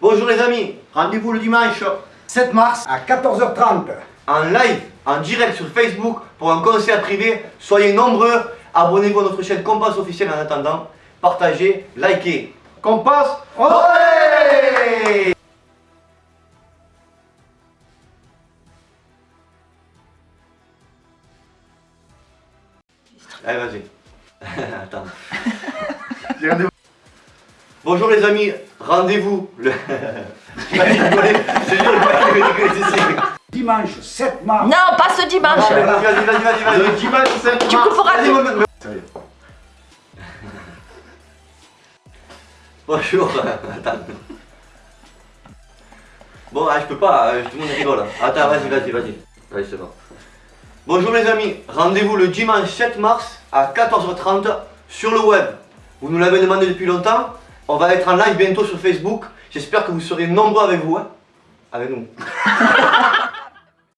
Bonjour les amis, rendez-vous le dimanche 7 mars à 14h30. en live, en direct sur Facebook pour un concert privé. Soyez nombreux, abonnez-vous à notre chaîne Compass officielle en attendant. Partagez, likez. Compass, Allez, vas-y. Attends. Bonjour les amis, rendez-vous le... Dimanche 7 mars. Non, pas ce dimanche. Vas-y, vas-y, vas-y, vas-y, vas-y. Le dimanche 7 Tu mars. couperas Vas-y, tout. Sérieux. Bonjour, attends. Bon, ah, je peux pas, euh, tout le monde rigole. Attends, vas-y, vas-y, vas-y. Vas-y, c'est bon. Bonjour les amis, rendez-vous le dimanche 7 mars à 14h30 sur le web. Vous nous l'avez demandé depuis longtemps. On va être en live bientôt sur Facebook. J'espère que vous serez nombreux avec vous. hein. Avec nous.